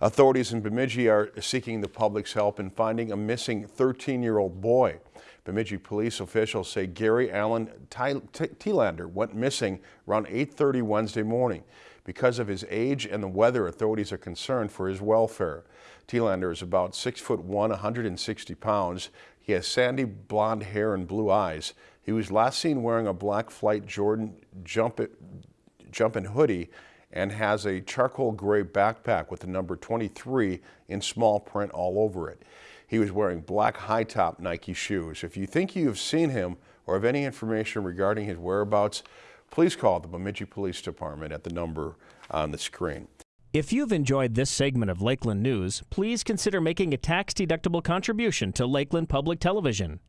Authorities in Bemidji are seeking the public's help in finding a missing 13-year-old boy. Bemidji police officials say Gary Allen Tielander went missing around 8.30 Wednesday morning. Because of his age and the weather, authorities are concerned for his welfare. Tielander is about 6 foot 1, 160 pounds. He has sandy blonde hair and blue eyes. He was last seen wearing a black flight Jordan jump jumping hoodie and has a charcoal gray backpack with the number 23 in small print all over it. He was wearing black high-top Nike shoes. If you think you have seen him or have any information regarding his whereabouts, please call the Bemidji Police Department at the number on the screen. If you've enjoyed this segment of Lakeland News, please consider making a tax-deductible contribution to Lakeland Public Television.